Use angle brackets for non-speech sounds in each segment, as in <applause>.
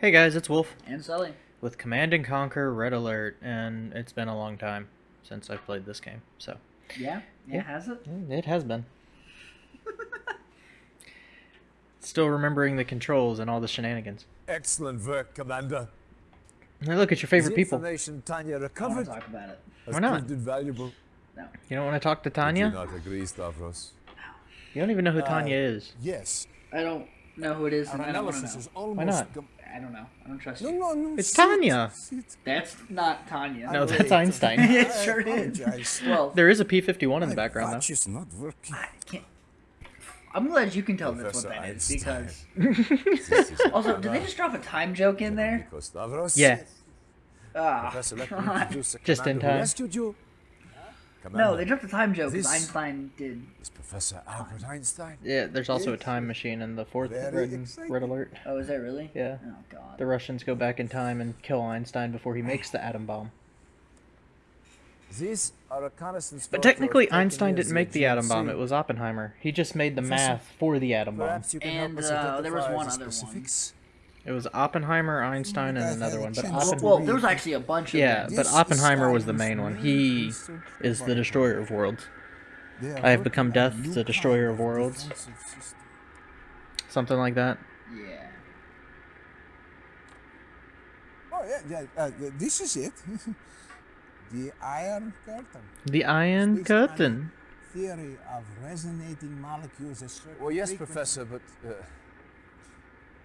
Hey guys, it's Wolf And Sully. with Command and Conquer Red Alert, and it's been a long time since I've played this game, so Yeah? Yeah, Yeah. has it? mm, it has been. Still remembering the controls and all the shenanigans. Excellent work, Commander. Now look at your favorite the people. information Tanya I want recovered to talk about it. has Why not? proved invaluable. No. You don't want to talk to Do Tanya? not agree, Stavros. You don't even know who Uh, Tanya is. Yes, I don't know who it is, our and I don't want to know. is almost. Why not? Com- I don't know. I don't trust you. no, no. It's Tanya. That's not Tanya. No, that's Einstein. <laughs> it sure is. Well, There is a P-51 in the background, watch is not working. I can't. I'm glad you can tell that's what Professor that is Einstein. because. <laughs> <laughs> Also, did they just drop a time joke in there? Nico Stavros. Yeah. Ah, Professor, let me God. introduce the Just in time. Rescued. No, Commander, they dropped a time joke because Einstein did. is Professor Albert Einstein. Yeah, there's also a time machine in the fourth Red. Red Alert. Oh, is that really? Yeah. Oh God. The Russians go back in time and kill Einstein before he makes the atom bomb. These are reconnaissance But technically, Einstein didn't make the atom bomb. It was Oppenheimer. He just made the Professor, math for the atom bomb. Perhaps you can And, uh, there was one the other one. Specifics. It was Oppenheimer, Einstein, and another one. But Well, Well, Oppen- well, there was actually a bunch of yeah, them. but Oppenheimer was the main one. He is the destroyer of worlds. I have become death, the destroyer of worlds. Something like that. Yeah. Oh yeah, yeah. Uh, this is it. <laughs> the Iron Curtain. The Iron This Curtain. Theory of resonating molecules. Well, yes, Professor, but uh,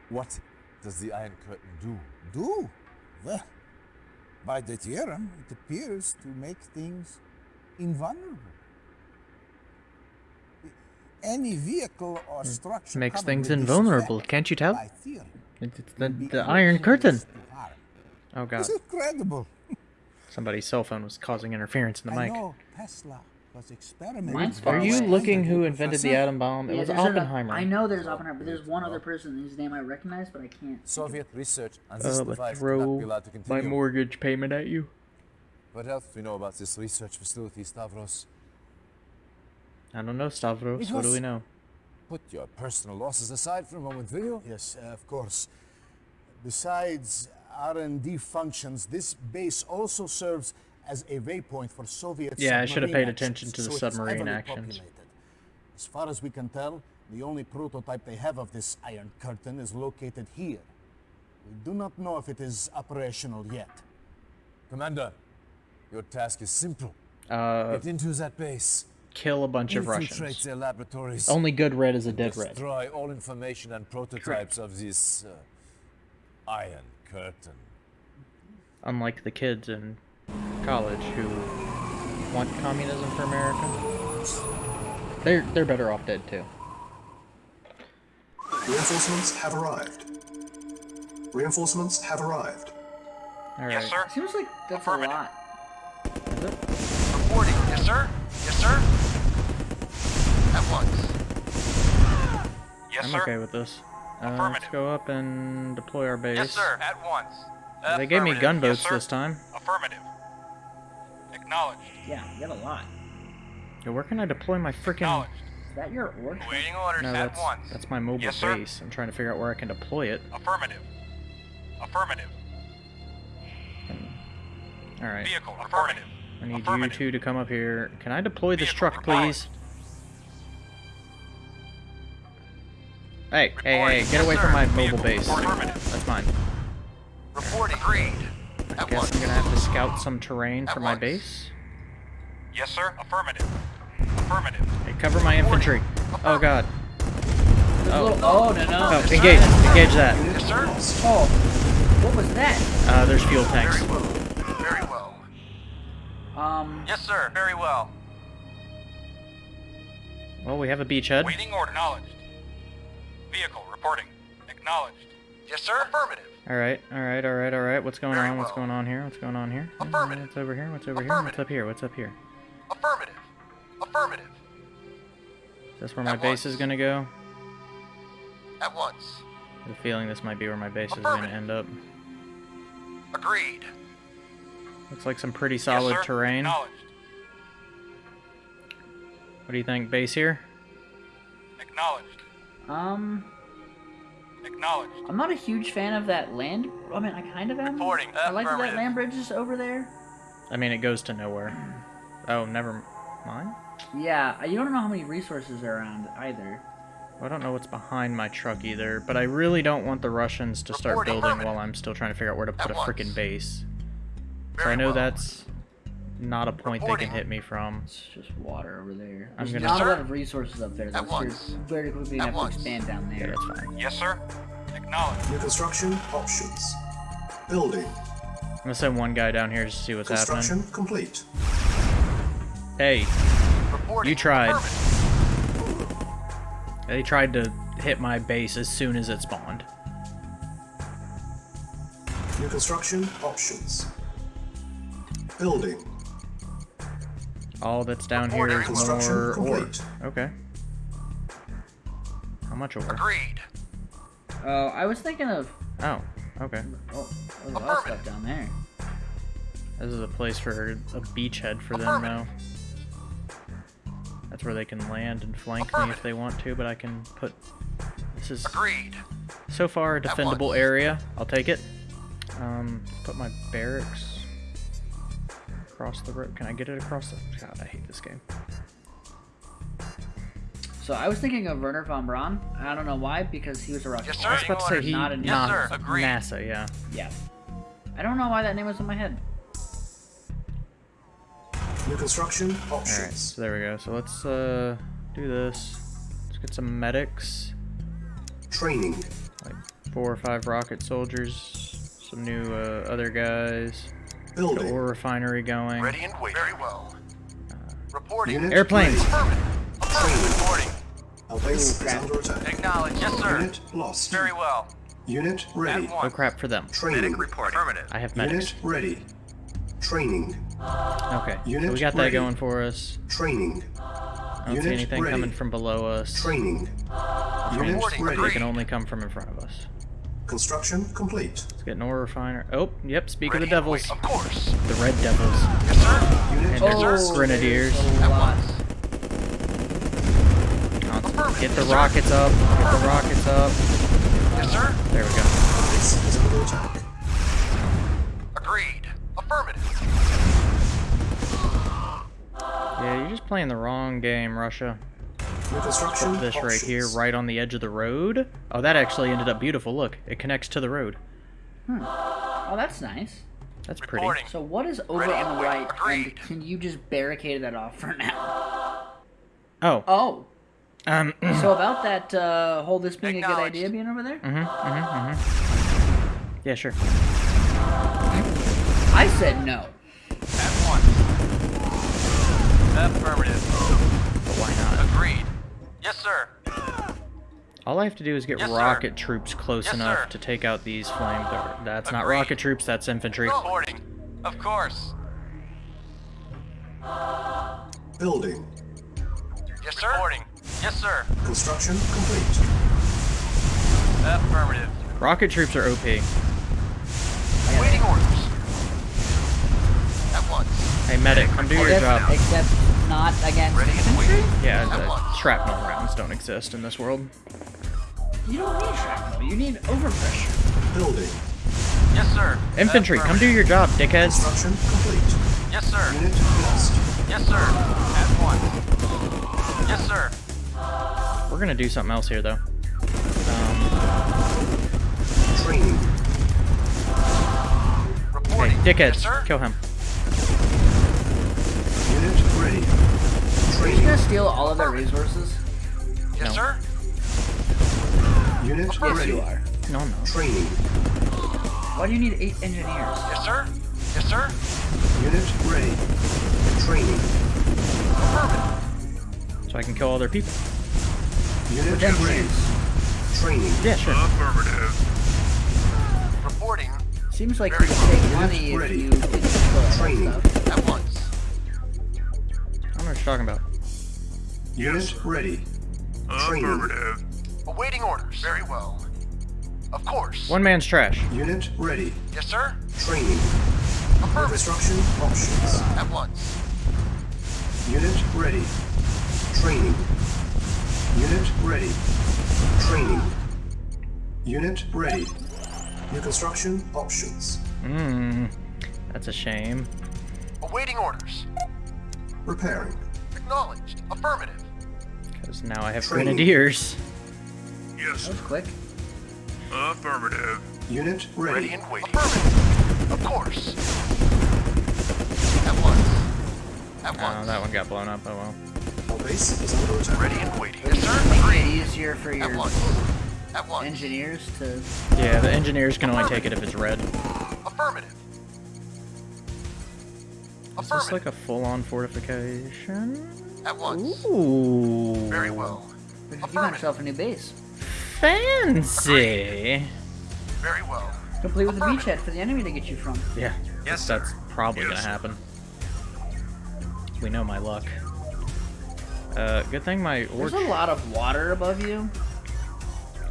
what does the Iron Curtain do? Do? Well, by the theorem, it appears to make things invulnerable. Any vehicle or hm. structure Makes things invulnerable. Can't you tell? theory, oh, It's the, the Iron Curtain. Oh god. It's incredible. <laughs> Somebody's cell phone was causing interference in the I mic. know Tesla was experimenting. Mine's far Are you away. looking who invented the atom bomb? It Yeah, was Oppenheimer. I know there's Oppenheimer, but there's one other person whose name I recognize, but I can't. think of Soviet research on Uh, this let's device cannot throw be allowed to my mortgage payment at you. What else do we know about this research facility, Stavros? I don't know, Stavros. It What do we know? Put your personal losses aside for a moment, will you? Yes, uh, of course. Besides R&D functions, this base also serves as a waypoint for Soviet Yeah, I should have paid attention to the so submarine actions. populated. As far as we can tell, the only prototype they have of this Iron Curtain is located here. We do not know if it is operational yet. Commander, your task is simple. Uh, Get into that base. kill a bunch of Russians. their laboratories. Only good red is a dead red. Destroy all information and prototypes of this uh, Iron Curtain. Unlike the kids in college who want communism for America. They're they're better off dead too. Reinforcements have arrived. Reinforcements have arrived. All right. Yes, sir. Seems like that's a lot. Is it? Reporting. Yes, sir. Yes, sir. At once. Yes, I'm sir. okay with this. Uh, let's go up and deploy our base. Yes, sir. At once. Uh, they gave me gunboats yes, this time. Affirmative. Acknowledged. Yeah, you got a lot. Yeah, where can I deploy my freaking? Acknowledged. Is that your orc? Awaiting orders No, at that's once. that's my mobile Yes, sir. base. I'm trying to figure out where I can deploy it. Affirmative. Affirmative. Hmm. All right. Vehicle. Affirmative. I need you two to come up here. Can I deploy this truck, please? Hey, hey, hey, get away from my mobile base. That's mine. Reporting. Agreed. I At guess once. I'm gonna have to scout some terrain At for my base. Yes, sir. Affirmative. Affirmative. Hey, cover my infantry. Oh god. Oh, Oh, oh no no. oh, engage, engage that. Yes, sir. Oh, what was that? Uh, there's fuel tanks. Very well. Very well. Um, Yes, sir. Very well. Well, we have a beachhead. Waiting order. Acknowledged. Vehicle reporting. Acknowledged. Yes, sir. Affirmative. All right, all right, all right, all right. What's going Very on? What's well. going on here? What's going on here? Affirmative. What's over here? What's over here? What's up here? What's up here? Affirmative. Affirmative. Is this where my At base is gonna go? At once. I have a feeling this might be where my base is gonna end up. Agreed. Looks like some pretty solid yes, sir. terrain. Acknowledged. What do you think? Base here? Acknowledged. um, Acknowledged. I'm not a huge fan of that land. I mean, I kind of am. Reporting. I like that that land bridge is over there. I mean, it goes to nowhere. Oh, never mind. Yeah, you don't know how many resources are around either. I don't know what's behind my truck either, but I really don't want the Russians to start Reporting. building Affirmative. while I'm still trying to figure out where to put At a freaking base. So I know well. that's not a point they can hit me from. It's just water over there. I'm There's gonna- not a lot of resources up there. At That's once. very quickly At gonna have once. to expand down Yeah, there. that's fine. Yes, sir. Acknowledged. New construction options. Building. I'm gonna send one guy down here to see what's Construction happening. complete. Hey, Reporting. You tried. Affirmative. they tried to hit my base as soon as it spawned. New construction options. Building. All that's down here Reporting. is Construction more ore. Okay. How much ore? Agreed. Oh, I was thinking of Oh, okay. oh, there's a lot of stuff down there. This is a place for a beachhead for them now. That's where they can land and flank me if they want to, but I can put... This is Agreed. so far a defendable area. I'll take it. Um, put my barracks across the road. Can I get it across the... God, I hate this game. So I was thinking of Wernher von Braun. I don't know why, because he was a Russian. Yes, sir. I was about to say he... Not in- Yes, not sir. Agreed. NASA, yeah. Yeah. I don't know why that name was in my head. New construction Alright, so there we go. So let's uh, do this. Let's get some medics. Training. like four or five rocket soldiers, some new uh, other guys, the Building. ore refinery going. Ready and waiting. Very well. Reporting. Unit Airplanes. Affirmative. Affirmative. Reporting. Our base is crap. under attack. Acknowledged. Yes, sir. Unit lost. Very well. Unit ready. At Oh crap for them. Training. Medic reporting. Affirmative. I have medics. Unit ready. Training. Okay, so we got that ready. going for us. Training. I don't see anything ready. coming from below us. Training. Unit Reporting. They can only come from in front of us. Construction complete. Let's get an ore refiner. Oh, yep. Speak of the devils, wait- Of course. the red devils, Yes, sir. Unit and Oh, there's grenadiers. At once. Get the rockets up. Get the rockets up. Yes, sir. There we go. base is under attack. Agreed. Affirmative. Yeah, you're just playing the wrong game, Russia. New construction Put this right here, right on the edge of the road. Oh, that actually ended up beautiful. Look, it connects to the road. Oh, that's nice. That's pretty. Reporting. So what is over Ready on the wait- right? And can you just barricade that off for now? Oh, Oh, um, <clears throat> so about that uh, whole this being a good idea being over there? Mm-hmm, mm-hmm, mm-hmm. Yeah, sure. I said no. At once. Affirmative. But why not? Agreed. Yes, sir. All I have to do is get Yes, sir. rocket troops close Yes, enough sir. to take out these flamethrowers. That's not rocket troops, that's infantry. Reporting. Of course. Building. Yes, sir. Reporting. Yes, sir. Construction complete. Affirmative. Rocket troops are OP. Waiting orders. At once. Hey, medic, come do your job. except not against infantry? <laughs> Yeah, the shrapnel rounds don't exist in this world. You don't need shrapnel. You need overpressure. Building. Yes, sir. Infantry, come do your job, dickheads. Construction complete. Yes, sir. Unit lost. Yes, sir. At once. Yes, sir. We're gonna do something else here, though. Um, Training. hey, Reporting. dickheads, Yes, sir. kill him. Are you gonna steal all of their resources? Yes, No. sir. Unit Yes, ready. you are. No, no. Training. Why do you need eight engineers? Yes, sir. Yes, sir. Unit ready. Training. Affirmative. So I can kill all their people. Unit ready. engineers. Training. Yeah, sure. Affirmative. Reporting. Seems like Very you well. would save Unit money if ready. you didn't kill all that Training. At once. I don't know what you're talking about. Unit ready. Training. Awaiting orders. Very well. Of course. One man's trash. Unit ready. Yes, sir. Training. Affirmative. Construction options. At once. Unit ready. Training. Unit ready. Training. Unit ready. New construction options. Mmm. That's a shame. Awaiting orders. Repairing. Acknowledged. Affirmative. Because now I have Training. grenadiers. Yes, That was quick. affirmative. Unit Ready ready. and waiting. Affirmative. Of course. At once. At oh, once. Oh, that one got blown up. Oh well. Our base is under attack. Ready and waiting. Would Yes, it sir. make it easier for At your once. At once. engineers to? Yeah, the engineers can only take it if it's red. Affirmative. Is this like a full-on fortification? At once. Ooh. Very well. You got yourself a new base, Fancy. Very well. complete with a beachhead for the enemy to get you from. Yeah. Yes, That's sir. probably Yes, gonna sir. happen. We know my luck. Uh, good thing my There's a lot of water above you.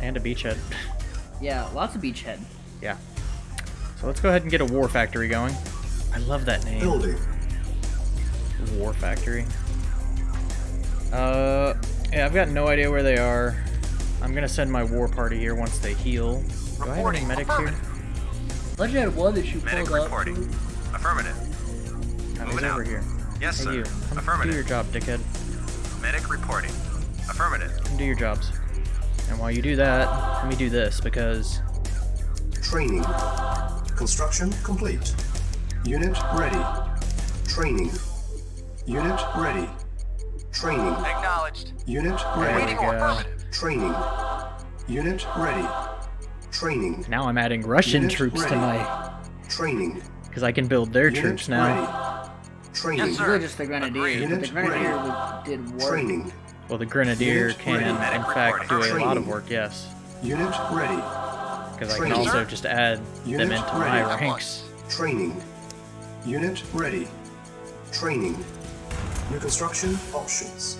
and a beachhead. Yeah, lots of beachhead. yeah. So let's go ahead and get a war factory going. I love that name. Building. War factory. Uh, yeah, I've got no idea where they are. I'm gonna send my war party here once they heal. Do I have any medics here? Affirmative. Thought you had one that you Medic pulled up. reporting. Affirmative. Oh, he's Moving over out. here. Yes, Hey, sir. you. Come Affirmative. do your job, dickhead. Medic reporting. Affirmative. Come do your jobs. And while you do that, let me do this because Training. Construction complete. Unit ready. Training. Unit ready. Training. Acknowledged. Unit ready. we Waiting go. order. Affirmative. Training. Unit ready. Training. now I'm adding Russian Unit troops to my Training. because I can build their Unit troops now. ready. Training. Yes, sir. Really just the grenadiers, but the Unit grenadier ready. did work. Training. Well, the grenadier Unit can, ready. in fact, do reporting. a lot of work. Yes, Unit ready. because I can Training. also just add Unit them into ready. my ranks. Training. Unit ready. Training. New construction options.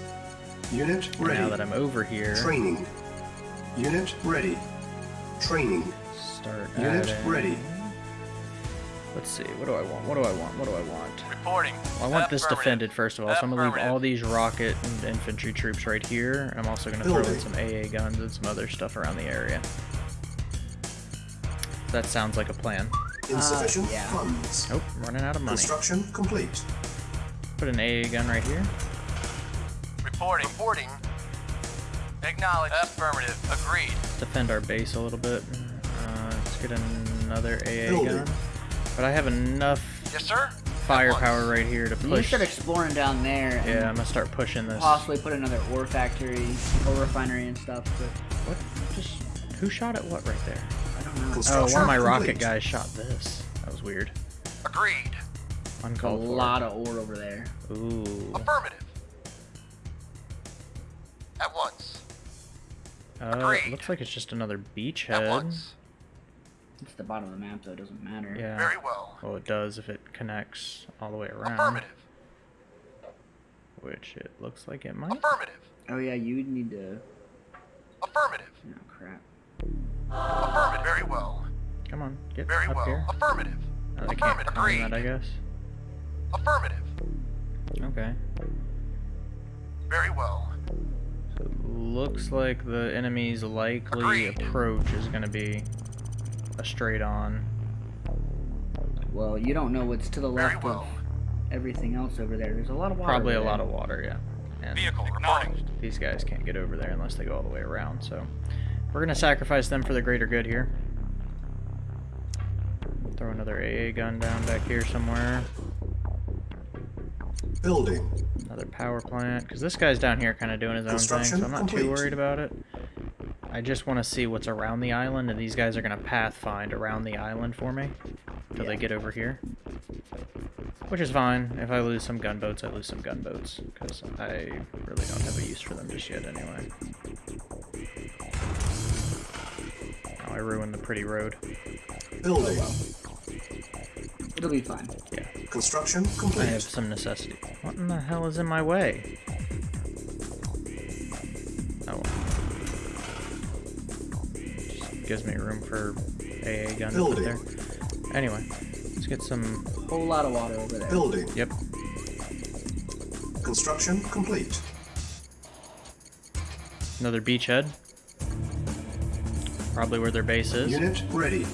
Unit ready. now that I'm over here, Training. Unit ready. Training. start Unit adding- ready. Let's see. What do I want? What do I want? What do I want? Reporting. Well, I want this defended first of all, so I'm gonna leave all these rocket and infantry troops right here, and I'm also gonna throw in some AA guns and some other stuff around the area. That sounds like a plan. Insufficient uh, yeah. funds. Nope, I'm running out of money. Construction complete. Put an AA gun right here. Reporting. Reporting. Acknowledged. Affirmative. Agreed. Defend our base a little bit. Uh, let's get another AA Building. gun. But I have enough Yes, sir. Firepower right here to You need to push. start exploring down there and Yeah, I'm gonna start pushing this. possibly put another ore factory, ore refinery and stuff. But What? Just who shot at what right there? I don't know. Oh, Construction one of my rocket guys shot this. That was weird. Agreed. A Uncalled for. lot of ore over there. Ooh. Affirmative. At once. Uh, Agreed. looks like it's just another At beachhead. once. It's the bottom of the map, though. It doesn't matter. Yeah. Very well. Well, it does if it connects all the way around. Affirmative. Which it looks like it might. Affirmative. Oh yeah, you would need to. Affirmative. Oh crap. Affirmative. Very well. Come on, get Very up well. here. Affirmative. Oh, they can't Affirmative. climb Agreed. that, I guess. Affirmative. Okay. Very well. So it looks like the enemy's likely Agreed. approach is going to be a straight on. Well, you don't know what's to the Very left well. of everything else over there. There's a lot of water. Probably a over lot of water, yeah. And Vehicle reporting. these guys can't get over there unless they go all the way around, so we're going to sacrifice them for the greater good here. Throw another AA gun down back here somewhere. Building. Another power plant. Because this guy's down here kind of doing his own thing, so Construction I'm not too worried about it. I just want to see what's around the island, and these guys are going to pathfind around the island for me until they get over here. Which is fine. If I lose some gunboats, I lose some gunboats. Because I really don't have a use for them just yet anyway. Oh, I ruined the pretty road. Building. It'll be fine. Yeah. Construction complete. I have some necessity. What in the hell is in my way? Oh well. Just gives me room for AA gun to put Building. there. Anyway, let's get some. Whole lot of water over there. Building. Yep. Construction complete. Another beachhead. Probably where their base is. Unit ready.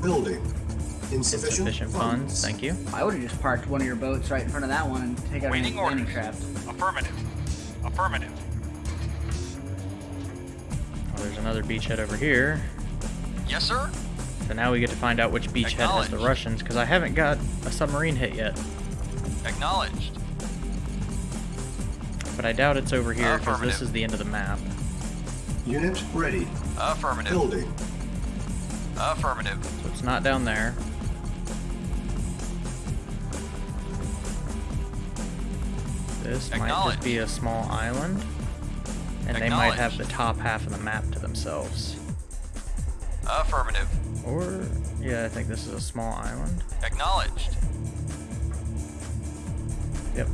Building. Insufficient, Insufficient funds. Thank you. I would have just parked one of your boats right in front of that one and take out Waiting any landing craft. Affirmative. Affirmative. Oh, there's another beachhead over here. Yes, sir. So now we get to find out which beachhead has the Russians, because I haven't got a submarine hit yet. Acknowledged. But I doubt it's over here, because this is the end of the map. Unit ready. Affirmative. Building. Affirmative. So it's not down there. This might just be a small island. And they might have the top half of the map to themselves. Affirmative. Or, yeah, I think this is a small island. Acknowledged. Yep.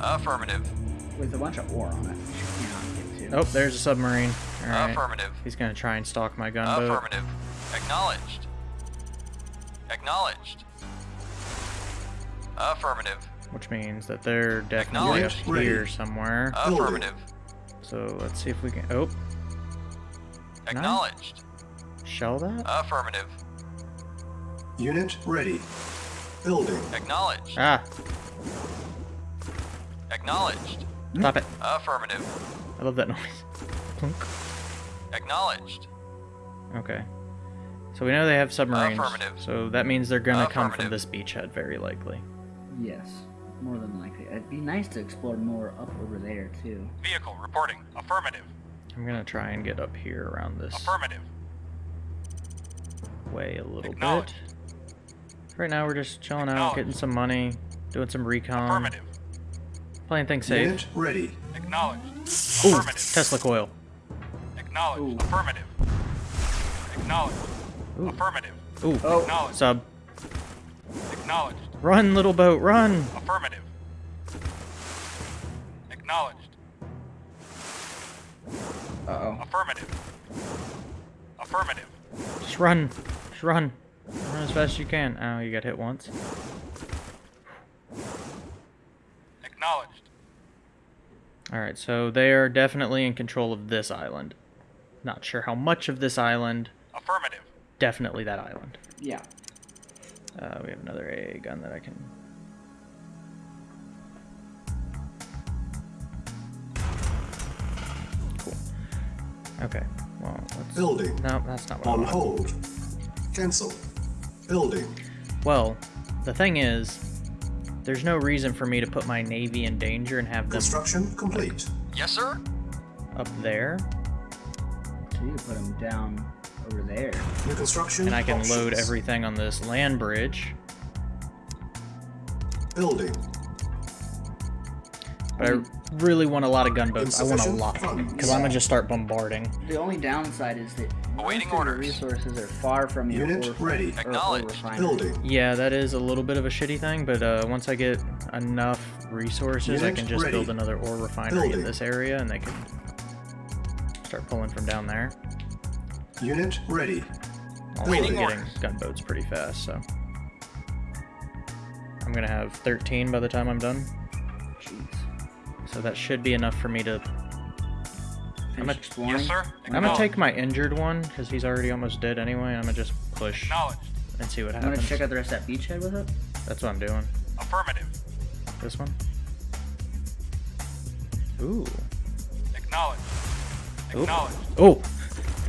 Affirmative. With a bunch of ore on it. which you cannot get to. Oh, there's a submarine. Alright. Affirmative. He's gonna try and stalk my gunboat. Affirmative. Acknowledged. Acknowledged. Affirmative. Which means that they're definitely up here Ready. somewhere. Affirmative. So let's see if we can. Oh, Acknowledged. shell that? Affirmative. Unit ready. Building. Acknowledged. Ah, Acknowledged. stop it. Affirmative. I love that noise. <laughs> Plunk. Acknowledged. Okay. So we know they have submarines. Affirmative. So that means they're gonna come from this beachhead, very likely. Yes. More than likely. It'd be nice to explore more up over there, too. Vehicle reporting. Affirmative. I'm gonna try and get up here around this Affirmative. way a little bit. Right now we're just chilling out, getting some money, doing some recon, Affirmative. playing things safe. Unit ready. Acknowledged. Ooh, Affirmative. Tesla coil. Acknowledged. Ooh. Affirmative. Acknowledged. Ooh. Affirmative. Ooh, Oh. Acknowledged. sub. Acknowledged. Run, little boat, run! Affirmative. Acknowledged. Uh-oh. Affirmative. Affirmative. Just run. Just run. Run as fast as you can. Oh, you got hit once. Acknowledged. Alright, so they are definitely in control of this island. Not sure how much of this island. Affirmative. Definitely that island. Yeah. Uh, we have another AA gun that I can. Cool. Okay. Well, let's. Building. No, that's not what I On want. hold. Cancel. Building. Well, the thing is, there's no reason for me to put my navy in danger and have them Construction complete. Yes, sir. up there, So you could put them down over there. New construction and I can load everything on this land bridge. Building. But I really want a lot of gunboats. I want a Insufficient lot, funds. because I'm gonna just start bombarding. The only downside is that most Awaiting orders. resources are far from your Unit ore, ready. or ore Acknowledged. Building. Yeah, that is a little bit of a shitty thing, but uh, once I get enough resources, I can just ready. build another ore refinery in this area, and they can start pulling from down there. Unit ready. Also Waiting getting gunboats pretty fast, so I'm gonna have 13 by the time I'm done. Jeez. So that should be enough for me to. Finish a- exploring. Yes, sir. I'm gonna take my injured one because he's already almost dead anyway. I'm gonna just push and see what happens. I'm gonna check out the rest of that beachhead with it. That's what I'm doing. Affirmative. This one. Ooh. Acknowledged. Oop. Acknowledged. Oh,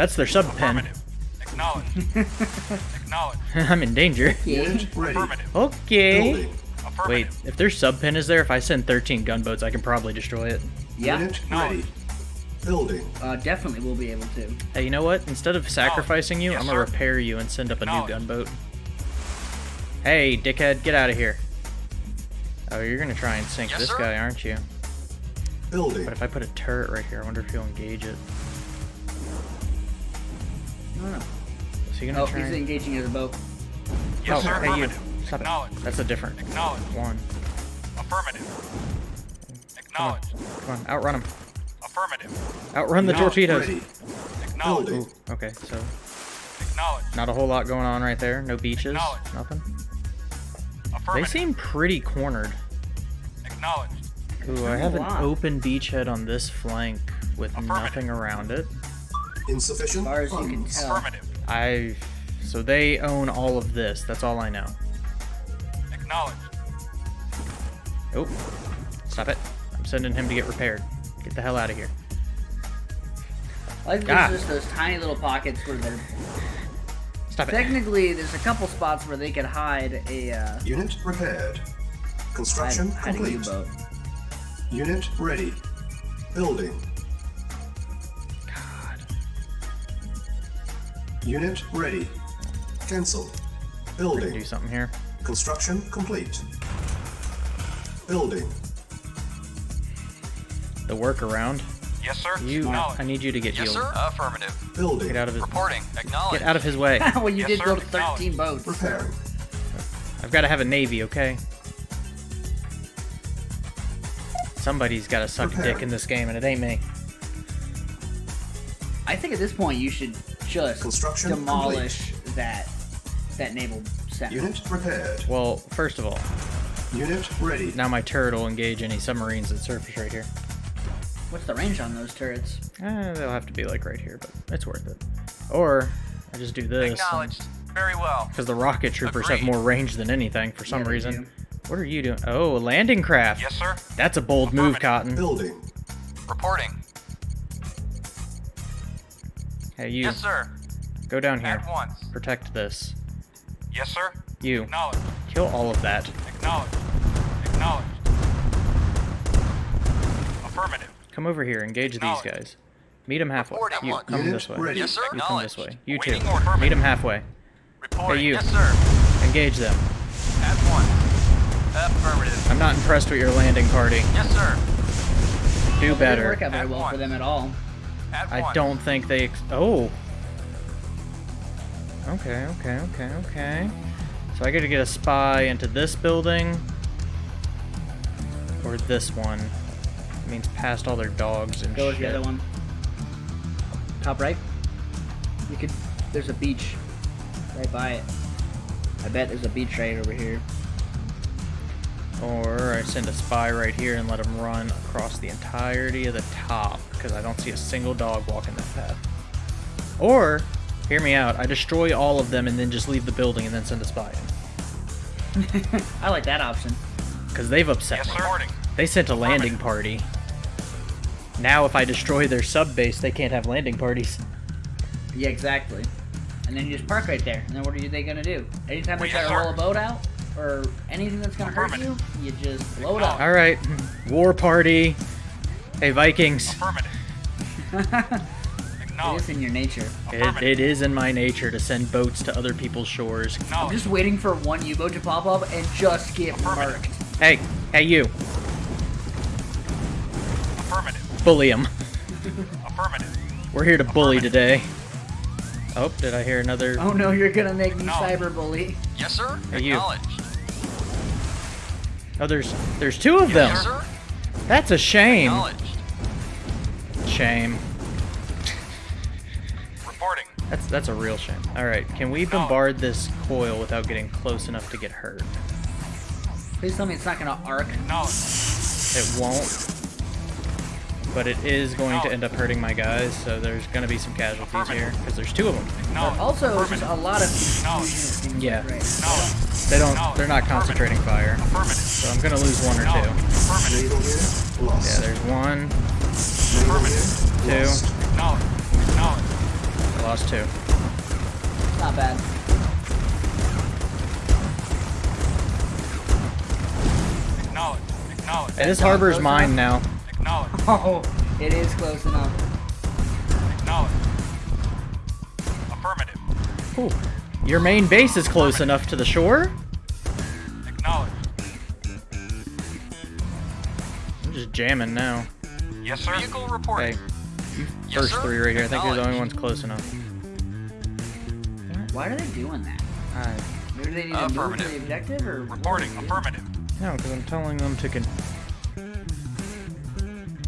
that's their sub pen. Affirmative. Acknowledged. <laughs> Acknowledged. <laughs> I'm in danger. Unit ready. Okay. Building. Wait, if their sub pen is there, if I send 13 gunboats, I can probably destroy it. Yeah. Unit ready. Building. Uh, definitely will be able to. Hey, you know what? Instead of sacrificing you, Yes, I'm gonna sir. repair you and send up a new gunboat. Hey, dickhead, get out of here. Oh, you're gonna try and sink Yes, this sir. guy, aren't you? Building. But if I put a turret right here, I wonder if he'll engage it. I don't know. Is he gonna Oh, try? he's and- engaging his boat. Yes, oh, sir. hey you. Affirmative. Stop it. That's a different Acknowledged. one. Affirmative. Acknowledged. Come on, outrun him. Affirmative. Outrun the Not torpedoes. ready. Acknowledged. Ooh, okay, so Acknowledged. not a whole lot going on right there. No beaches, Acknowledged. nothing. They seem pretty cornered. Acknowledged. Ooh, I have an open beachhead on this flank with nothing around it. Insufficient As far as you can tell. Affirmative. I. So they own all of this. That's all I know. Acknowledged. Oh, stop it! I'm sending him to get repaired. Get the hell out of here. I think Ah. there's just those tiny little pockets where they're Stop it. technically there's a couple spots where they could hide a uh, Unit repaired. Construction hide a complete. U-boat. Unit ready. Building. Unit ready. Cancel. Building. Do something here. Construction complete. Building. The workaround. Yes, sir. You. Acknowledged. I need you to get Yes, healed. sir. Affirmative. Building. Get out of his. Reporting. Acknowledged. Get out of his way. <laughs> well, you Yes, did sir. build 13 boats. Repairing. I've got to have a navy, okay? Somebody's got to suck a dick in this game, and it ain't me. I think at this point you should just Construction demolish that that naval center. Unit repaired. Well, first of all, Unit ready. now my turret will engage any submarines that surface right here. What's the range on those turrets? Eh, they'll have to be like right here, but it's worth it. Or I just do this. Acknowledged. Very well. Because the rocket troopers have more range than anything for some Yeah, reason. do. What are you doing? Oh, a landing craft. Yes, sir. That's a bold move, Cotton. Building. Reporting. Hey, you. Yes, sir. Go down here. At once. Protect this. Yes, sir. You. Acknowledged. Kill all of that. Acknowledged. Acknowledged. Affirmative. Come over here. Engage these guys. Meet them halfway. Report at You come this way. ready. Yes, sir. You come this way. You too. Waiting order. Meet them halfway. Reporting. you. Yes, sir. Engage them. At once. Affirmative. I'm not impressed with your landing party. Yes, sir. Do better. Didn't work out very At well for them at all. At I don't think they. Ex- oh. Okay, okay, okay, okay. So I gotta get a spy into this building. Or this one. It means past all their dogs and Go with shit. the other one. Top right. You could. There's a beach right by it. I bet there's a beach right over here. Or I send a spy right here and let him run across the entirety of the top because I don't see a single dog walking that path. Or, hear me out, I destroy all of them and then just leave the building and then send a spy in. <laughs> I like that option. Because they've upset Yes, me. sir. Reporting. They sent a landing party. Now, if I destroy their sub base, they can't have landing parties. Yeah, exactly. And then you just park right there. And then what are they gonna do? Anytime they Well, try to roll a boat out or anything that's gonna hurt you, you just blow it up. All right, war party. Hey, Vikings. Affirmative. <laughs> It Acknowledged. is in your nature. It, it is in my nature to send boats to other people's shores. I'm just waiting for one U-boat to pop up and just get Affirmative. marked. Hey, hey, you. Affirmative. Bully him. <laughs> Affirmative. We're here to bully today. Oh, did I hear another? Oh no, you're gonna make me No. cyberbully. Yes, sir. Hey, you. Acknowledged. Oh, there's there's two of them. Yes, sir. That's a shame. Shame. Reporting. That's that's a real shame. All right, can we bombard this coil without getting close enough to get hurt? Please tell me it's not gonna arc. No. It won't. But it is going to end up hurting my guys, so there's going to be some casualties here because there's two of them. Acknowledged. Also, just Affirmative. a lot of Acknowledged. confusion. it Yeah. right? Acknowledged. They don't. They're not concentrating fire, so I'm going to lose one or two. Affirmative. Naval unit lost. Yeah, there's one. Naval Affirmative. unit lost. Two. I lost two. Not bad. Hey, this harbor's close mine enough? now. Acknowledged. Oh, it is close enough. Acknowledged. Affirmative. Ooh. Your main base is close enough to the shore. Just jamming now. Yes, sir. Vehicle reporting. Hey, you Yes, first sir. three right here. I think you're the only ones close enough. Why are they doing that? I, Maybe they need to move to Affirmative. the objective, or Reporting. Affirmative. no, because I'm telling them to con-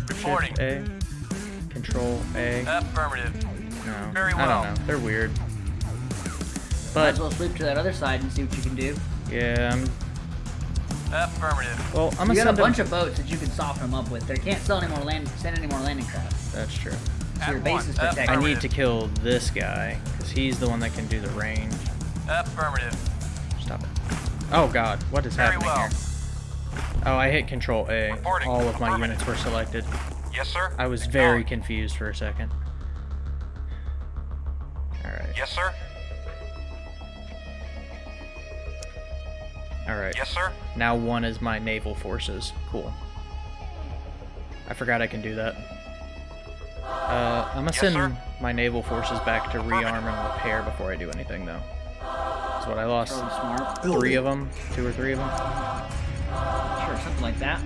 Reporting. Shift A, Control A. Affirmative. No, very well. I don't know. They're weird. Might But as well sweep to that other side and see what you can do. yeah, I'm, Affirmative. well, I'm You gonna got a bunch them. of boats that you can soften them up with. They can't sell any more land, send any more landing craft. That's true. So your At base one. is protected. I need to kill this guy, because he's the one that can do the range. Affirmative. Stop it. Oh god, what is Very happening well. here? Oh, I hit Control A. Reporting. All of my units were selected. Yes, sir. I was very confused for a second. Alright. Yes, sir. Alright. Yes, sir. Now one is my naval forces. Cool. I forgot I can do that. Uh, I'm gonna Yes, send sir. my naval forces back to rearm and repair before I do anything, though. That's what I lost. Probably smart. Three of them, two or three of them. Sure, something like that.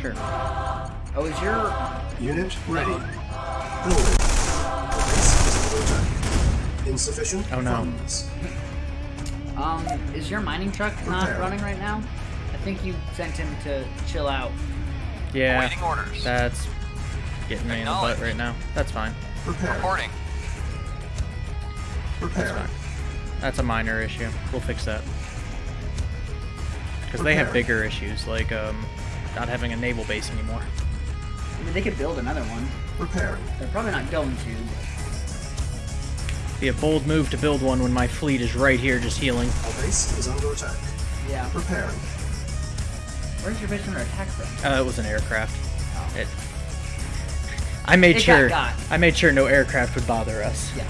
Sure. Oh, is your Unit ready. Building. The base is under attack. Insufficient Oh, no. funds. Um is your mining truck not Repair. running right now? I think you sent him to chill out. Yeah, Awaiting orders. that's getting me in the butt right now. That's fine. Prepare. Reporting. That's fine. That's a minor issue. We'll fix that. Because they have bigger issues, like um, not having a naval base anymore. I mean, they could build another one. Preparing. They're probably not going to. Be a bold move to build one when my fleet is right here just healing. Our base is under attack. Yeah. Preparing. Where's your base under attack from? Uh, it was an aircraft. It. I made It got sure. got. I made sure no aircraft would bother us. Yeah.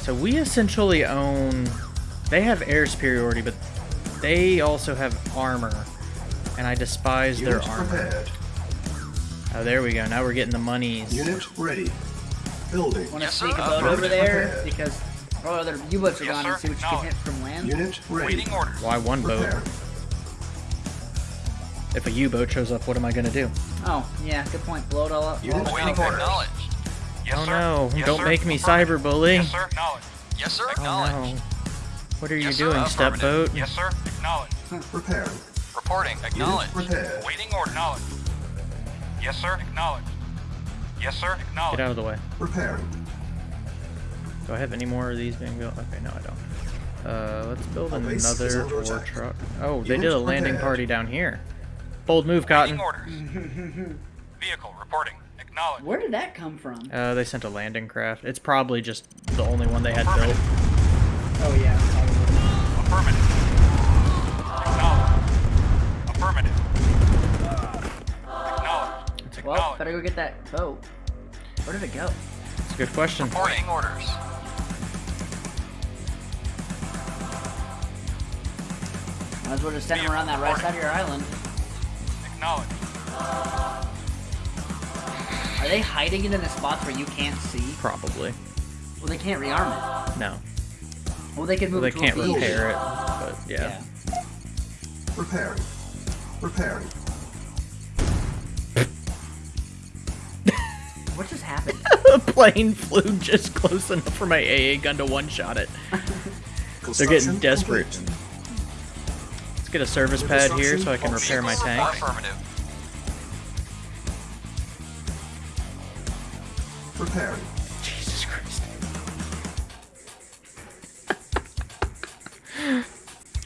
So we essentially own. They have air superiority, but they also have armor, and I despise their Unit armor. prepared. Oh, there we go. Now we're getting the monies. Unit ready. Building. Want to Yes, sir. sneak a boat uh, over there because all other U-boats are Yes, gone sir. and see what you can hit from land. Unit ready. Waiting orders. Why one boat? If a U-boat shows up, what am I gonna do? Oh, yeah, good point. Blow it all up. Unit Awaiting prepared. acknowledged. Yes, oh sir. no! Yes, Don't sir. make me Affirmative. cyberbully. Yes, sir. Acknowledged. Yes, sir. Oh no! What are you Yes, sir. doing, Affirmative. stepboat? Yes, sir. Acknowledged. Preparing. Reporting. Unit Acknowledged. prepared. Waiting order. Acknowledged. Yes, sir. Acknowledged. Yes, sir. Acknowledged. Get out of the way. Preparing. Do I have any more of these being built? Okay, no, I don't. Uh, let's build Our another under war attack. truck. Oh, they Unit did a landing prepared. party down here. Bold move, Cotton. Waiting orders. <laughs> Vehicle reporting. Acknowledged. Where did that come from? Uh, they sent a landing craft. It's probably just the only one they had built. Oh, yeah. Affirmative. Acknowledged. Affirmative. Acknowledged. It's a, Well, Acknowledged. better go get that boat. Where did it go? it's a good question. Awaiting orders. Might as well just send them around that right side of your island. Acknowledged. Are they hiding it in the spots where you can't see? Probably. Well, they can't rearm it. No. Well, they can move Well, they it to can't a repair it, but yeah. Repairing. Preparing. What just happened? <laughs> a plane flew just close enough for my AA gun to one-shot it. They're getting desperate. Let's get a service pad here so I can repair my tank. Affirmative. Preparing. Jesus Christ.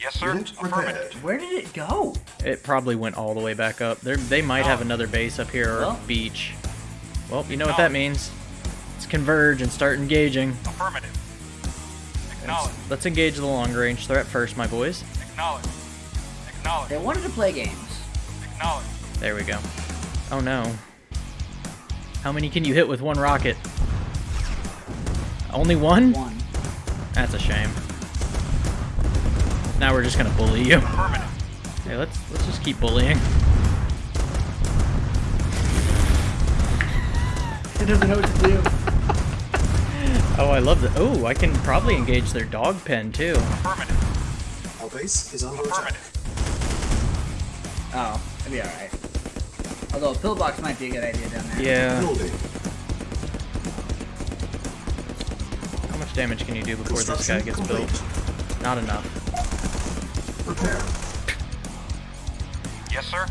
Yes, sir. Affirmative. Where did it go? It probably went all the way back up. They they might have Oh. another base up here or Well. beach. Well, you know what that means. Let's converge and start engaging. Affirmative. Acknowledged. Let's engage the long range threat first, my boys. Acknowledge. Acknowledged. They wanted to play games. Acknowledge. There we go. Oh no. How many can you hit with one rocket? Only one? One. That's a shame. Now we're just gonna bully you. Affirmative. Hey, let's let's just keep bullying. It doesn't know what to do. Oh, I love the. Oh, I can probably engage their dog pen too. Affirmative. Our base is under attack. Oh, it'd be alright. Although a pillbox might be a good idea down there. Yeah. Building. How much damage can you do before this guy gets complete. built? Not enough. Prepare. Yes, sir.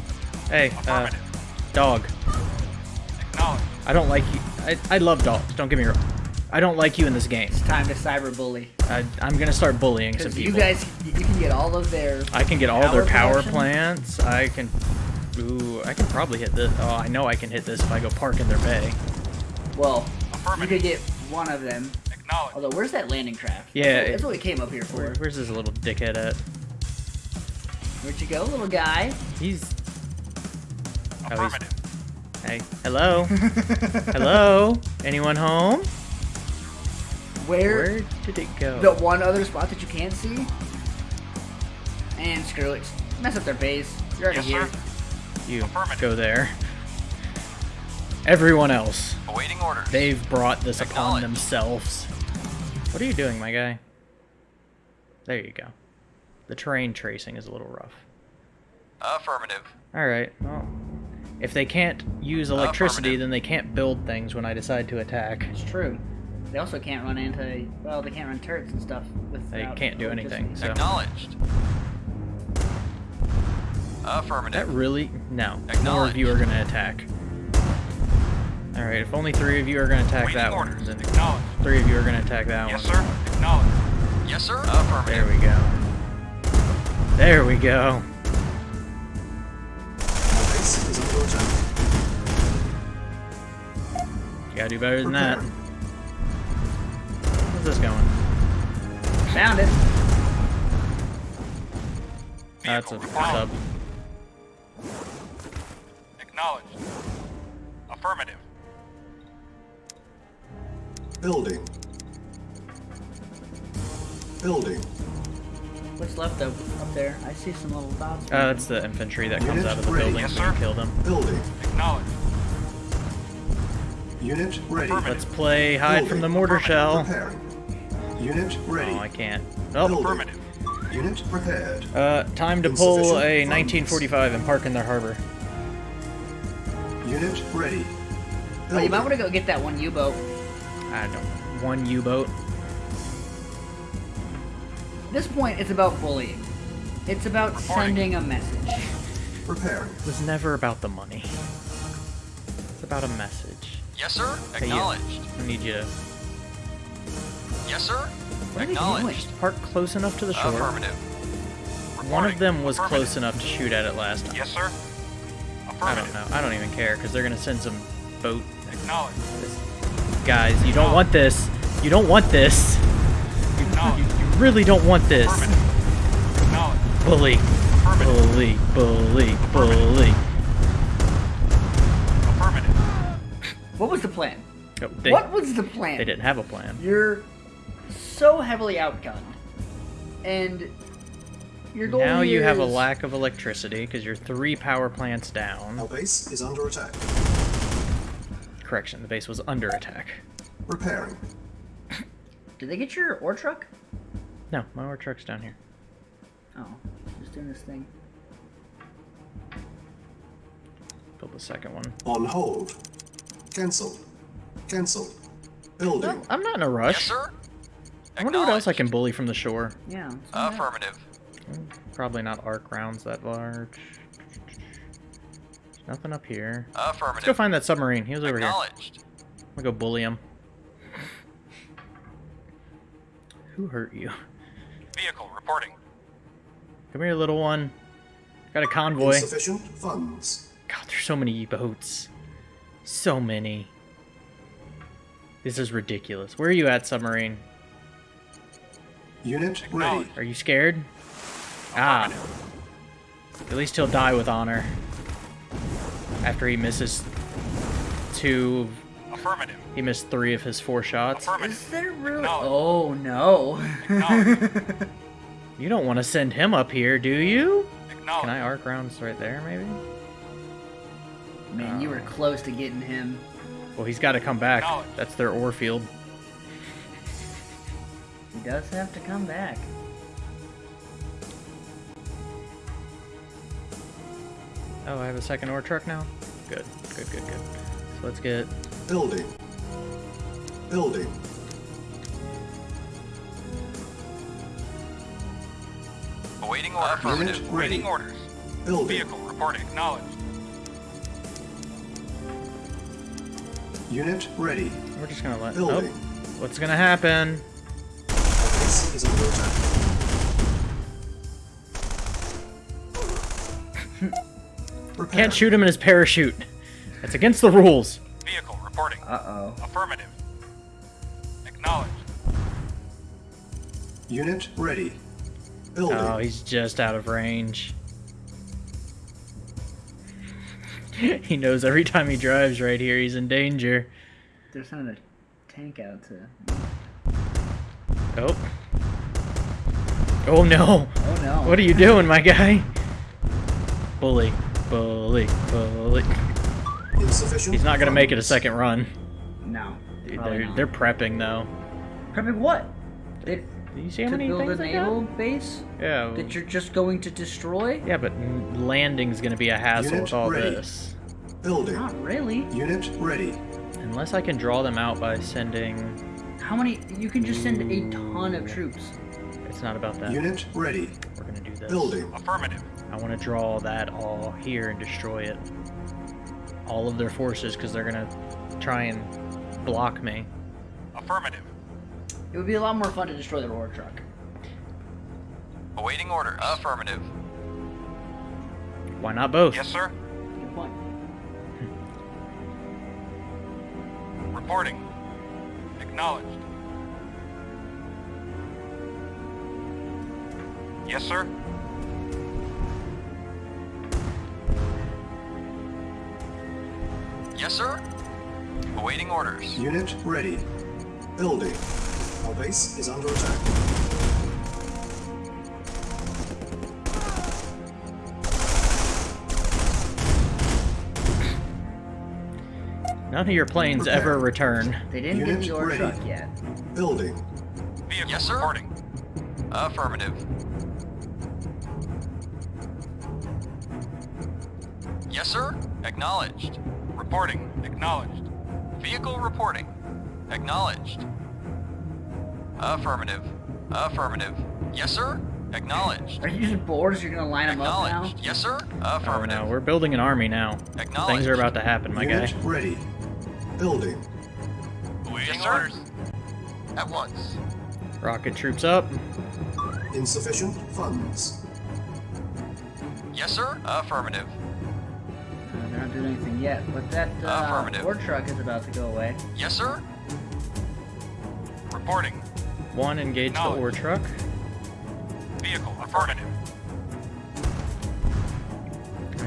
Hey, uh, dog. Acknowledged. I don't like you. I, I love dogs. Don't get me wrong. I don't like you in this game. It's time to cyberbully. I, I'm gonna start bullying some people. you guys, you can get all of their. I can get all their Power power production? plants. I can. Ooh, I can probably hit this. Oh, I know I can hit this if I go park in their bay. Well, you could get one of them. Acknowledged. Although, where's that landing craft? Yeah, That's what, it- that's what we came up here for. Where, where's this little dickhead at? Where'd you go, little guy? He's. Oh, he's Affirmative. Hey, hello, <laughs> hello. Anyone home? Where? Where did it go? The one other spot that you can't see? And screw it. Mess up their base. You're already Yes, here. sir. You go there. Everyone else, Awaiting orders. they've brought this upon themselves. What are you doing, my guy? There you go. The terrain tracing is a little rough. Affirmative. Alright, well. If they can't use oh, electricity, Affirmative. then they can't build things when I decide to attack. It's true. They also can't run into, well, they can't run turrets and stuff. They can't do anything, so. Acknowledged. Affirmative. That really? No. More Acknowledged. of you are going to attack. Alright, if only three of you are going to attack Waiting that one, then Acknowledged. three of you are going to attack that Yes, one. Yes, sir. Acknowledged. Yes, sir. Affirmative. There we go. There we go. You gotta do better than that. Preparing. How's this going? Found it. That's a sub. Acknowledged. Affirmative. Building. Building. What's left up, up there? I see some little dots. Uh, that's the infantry that comes Unit out of the ready. building Yes, so you sir. kill them. Building. Acknowledged. Unit ready. Let's play hide from the mortar shell. Preparing. Unit ready. Oh, I can't. Oh, Building. Affirmative. Unit prepared. uh, time to pull Insufficient a funds. 1945 and park in their harbor. Unit ready. Oh, you might want to go get that one U-boat. I don't know. One U-boat. At this point, it's about bullying. It's about Reporting. sending a message. Preparing. It was never about the money. It's about a message. Yes, sir. Hey. Acknowledged. I need you to Yes, sir. What are they Acknowledged. park close enough to the shore. Affirmative. One of them was close enough to shoot at it last time. Yes, sir. I don't know. I don't even care because they're gonna send some boat Acknowledged. guys. You don't want this. You don't want this. You, you, Acknowledged. you really don't want this. Affirmative. Bully, bully, bully, bully. Affirmative. What was the plan? Oh, they, what was the plan? they didn't have a plan. You're so heavily outgunned, and your goal Now you here have a lack of electricity because you're three power plants down. Our down. base is under attack. Correction, the base was under attack. Repairing. Did they get your ore truck? No, my ore truck's down here. Oh, just doing this thing. Build the second one. On hold. Cancel. Cancel. Building. I'm not in a rush. Yes, sir. I wonder what else I can bully from the shore. Yeah. let's do that. Affirmative. Probably not arc rounds that large. There's nothing up here. Let's go find that submarine. He was over here. I'm gonna go bully him. Who hurt you? Vehicle reporting. Come here, little one. Got a convoy. Insufficient funds. God, there's so many boats. So many. This is ridiculous. Where are you at, submarine? Unit ready. Are you scared? Ah. At least he'll die with honor. After he misses two. Affirmative. He missed three of his four shots. Is there really? Acknowledged. Oh no. Acknowledged. <laughs> You don't want to send him up here, do you? Can I arc rounds right there, maybe? Man, you were uh. close to getting him. Well, he's got to come back. That's their ore field. He does have to come back. Oh, I have a second ore truck now? Good, good, good, good. So let's get. Building. Building. Awaiting orders. Affirmative. Unit Awaiting ready. Building. Vehicle reporting. Acknowledged. Unit ready. We're just gonna let. Building. Oh, what's gonna happen? Our base is under attack. Prepare. Can't shoot him in his parachute. That's against the rules. Vehicle reporting. Uh-oh. Affirmative. Acknowledged. Unit ready. Building. Oh, he's just out of range. <laughs> he knows every time he drives right here, he's in danger. They're sending a tank out to... Oh. Oh no. Oh no. What are you doing, my guy? Bully. Bully. Bully. Insufficient. He's not gonna make it a second run. No. Dude, they're, they're prepping though. Prepping what? They, Do you see how to many build things a they got? naval base Yeah. that you're just going to destroy? Yeah, but landing's gonna be a hassle Unit with all ready. this. Building. Not really. Unit ready. Unless I can draw them out by sending... How many? You can just send a ton of troops. It's not about that. Unit ready. We're gonna do this. Building. Affirmative. I want to draw that all here and destroy it. All of their forces, because they're gonna try and block me. Affirmative. It would be a lot more fun to destroy the roar truck. Awaiting orders. Affirmative. Why not both? Yes, sir. Good point. <laughs> Reporting. Acknowledged. Yes, sir. Yes, sir. Awaiting orders. Unit ready. Building. Our base is under attack. None of your planes ever return. They didn't Unit get the ore ready. truck yet. Building. Vehicle Yes, sir. reporting. Affirmative. Yes, sir. Acknowledged. Reporting. Acknowledged. Vehicle reporting. Acknowledged. Affirmative. Affirmative. Yes, sir. Acknowledged. Are you just bored? So you're gonna line them up now? Acknowledged. Yes, sir. Oh Affirmative. no, we're building an army now. Acknowledged. Things are about to happen, my Unit guy. ready. Building. Awaiting Yes, sir. orders. At once. Rocket troops up. Insufficient funds. Yes, sir. Affirmative. Uh, they're not doing anything yet, but that uh, Affirmative. ore truck is about to go away. Yes, sir. Reporting. One, engage the ore truck. Vehicle. Affirmative.